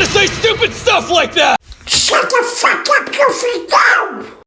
gonna say stupid stuff like that! Shut the fuck up, Goofy, now!